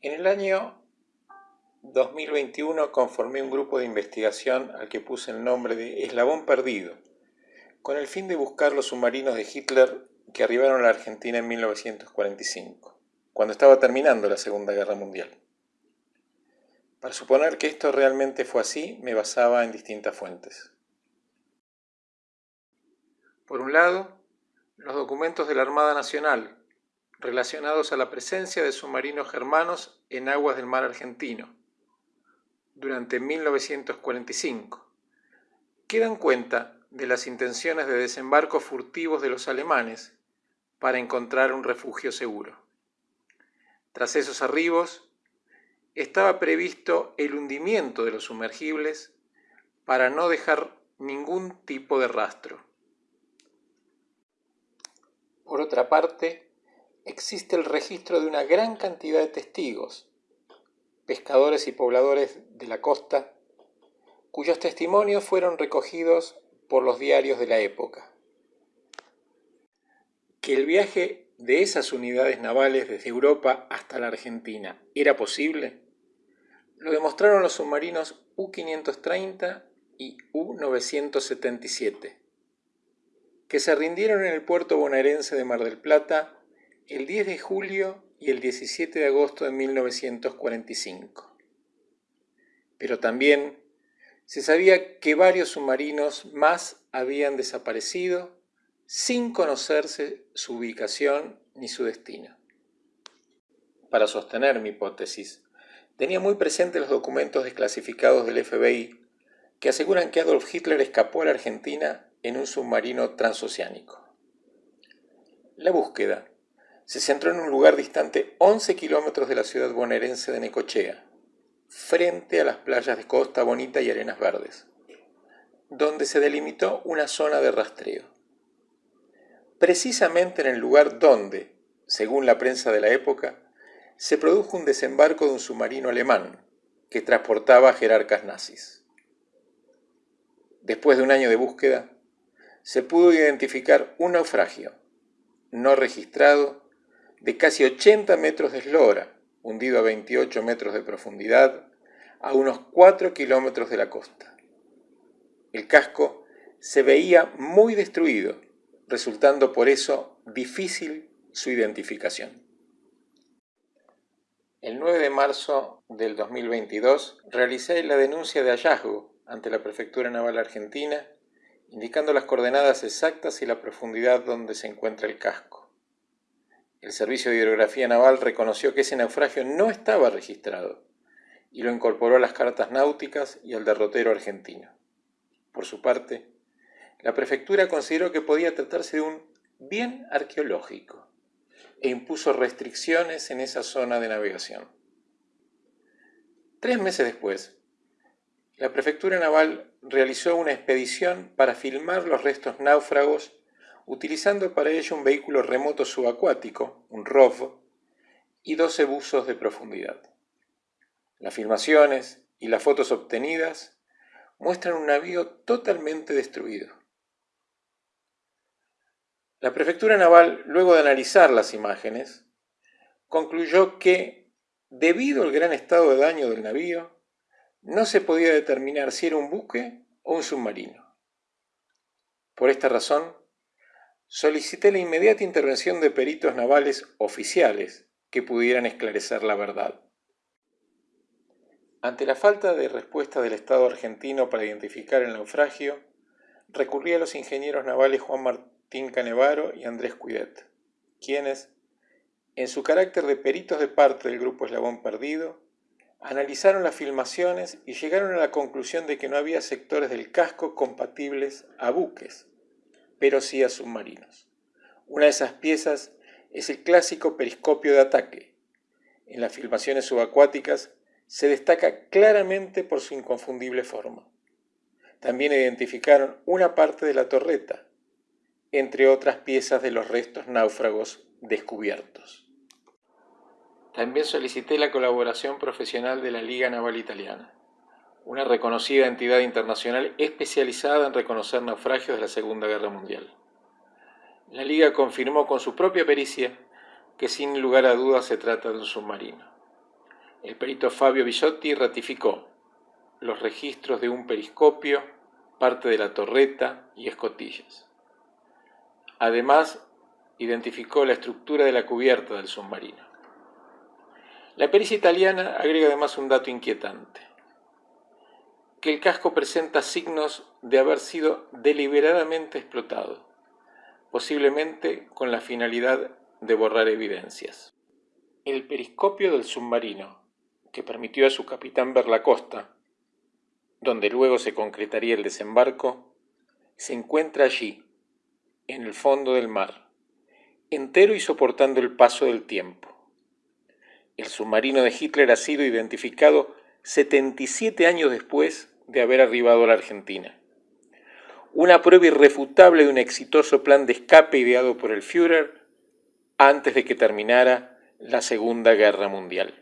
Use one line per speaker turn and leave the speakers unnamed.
En el año 2021 conformé un grupo de investigación al que puse el nombre de Eslabón Perdido, con el fin de buscar los submarinos de Hitler que arribaron a la Argentina en 1945, cuando estaba terminando la Segunda Guerra Mundial. Para suponer que esto realmente fue así, me basaba en distintas fuentes. Por un lado, los documentos de la Armada Nacional, relacionados a la presencia de submarinos germanos en aguas del mar argentino durante 1945, que dan cuenta de las intenciones de desembarco furtivos de los alemanes para encontrar un refugio seguro. Tras esos arribos, estaba previsto el hundimiento de los sumergibles para no dejar ningún tipo de rastro. Por otra parte, existe el registro de una gran cantidad de testigos, pescadores y pobladores de la costa, cuyos testimonios fueron recogidos por los diarios de la época. Que el viaje de esas unidades navales desde Europa hasta la Argentina era posible, lo demostraron los submarinos U-530 y U-977, que se rindieron en el puerto bonaerense de Mar del Plata el 10 de julio y el 17 de agosto de 1945. Pero también se sabía que varios submarinos más habían desaparecido sin conocerse su ubicación ni su destino. Para sostener mi hipótesis, tenía muy presente los documentos desclasificados del FBI que aseguran que Adolf Hitler escapó a la Argentina en un submarino transoceánico. La búsqueda se centró en un lugar distante 11 kilómetros de la ciudad bonaerense de Necochea, frente a las playas de Costa Bonita y Arenas Verdes, donde se delimitó una zona de rastreo. Precisamente en el lugar donde, según la prensa de la época, se produjo un desembarco de un submarino alemán que transportaba jerarcas nazis. Después de un año de búsqueda, se pudo identificar un naufragio no registrado de casi 80 metros de eslora, hundido a 28 metros de profundidad, a unos 4 kilómetros de la costa. El casco se veía muy destruido, resultando por eso difícil su identificación. El 9 de marzo del 2022 realicé la denuncia de hallazgo ante la Prefectura Naval Argentina, indicando las coordenadas exactas y la profundidad donde se encuentra el casco. El Servicio de Hidrografía Naval reconoció que ese naufragio no estaba registrado y lo incorporó a las cartas náuticas y al derrotero argentino. Por su parte, la prefectura consideró que podía tratarse de un bien arqueológico e impuso restricciones en esa zona de navegación. Tres meses después, la prefectura naval realizó una expedición para filmar los restos náufragos utilizando para ello un vehículo remoto subacuático, un ROV, y 12 buzos de profundidad. Las filmaciones y las fotos obtenidas muestran un navío totalmente destruido. La Prefectura Naval, luego de analizar las imágenes, concluyó que, debido al gran estado de daño del navío, no se podía determinar si era un buque o un submarino. Por esta razón, solicité la inmediata intervención de peritos navales oficiales que pudieran esclarecer la verdad. Ante la falta de respuesta del Estado argentino para identificar el naufragio, recurrí a los ingenieros navales Juan Martín Canevaro y Andrés Cuidet, quienes, en su carácter de peritos de parte del Grupo Eslabón Perdido, analizaron las filmaciones y llegaron a la conclusión de que no había sectores del casco compatibles a buques, pero sí a submarinos. Una de esas piezas es el clásico periscopio de ataque. En las filmaciones subacuáticas se destaca claramente por su inconfundible forma. También identificaron una parte de la torreta, entre otras piezas de los restos náufragos descubiertos. También solicité la colaboración profesional de la Liga Naval Italiana una reconocida entidad internacional especializada en reconocer naufragios de la Segunda Guerra Mundial. La Liga confirmó con su propia pericia que sin lugar a dudas se trata de un submarino. El perito Fabio Bisotti ratificó los registros de un periscopio, parte de la torreta y escotillas. Además, identificó la estructura de la cubierta del submarino. La pericia italiana agrega además un dato inquietante, que el casco presenta signos de haber sido deliberadamente explotado, posiblemente con la finalidad de borrar evidencias. El periscopio del submarino, que permitió a su capitán ver la costa, donde luego se concretaría el desembarco, se encuentra allí, en el fondo del mar, entero y soportando el paso del tiempo. El submarino de Hitler ha sido identificado 77 años después de haber arribado a la Argentina. Una prueba irrefutable de un exitoso plan de escape ideado por el Führer antes de que terminara la Segunda Guerra Mundial.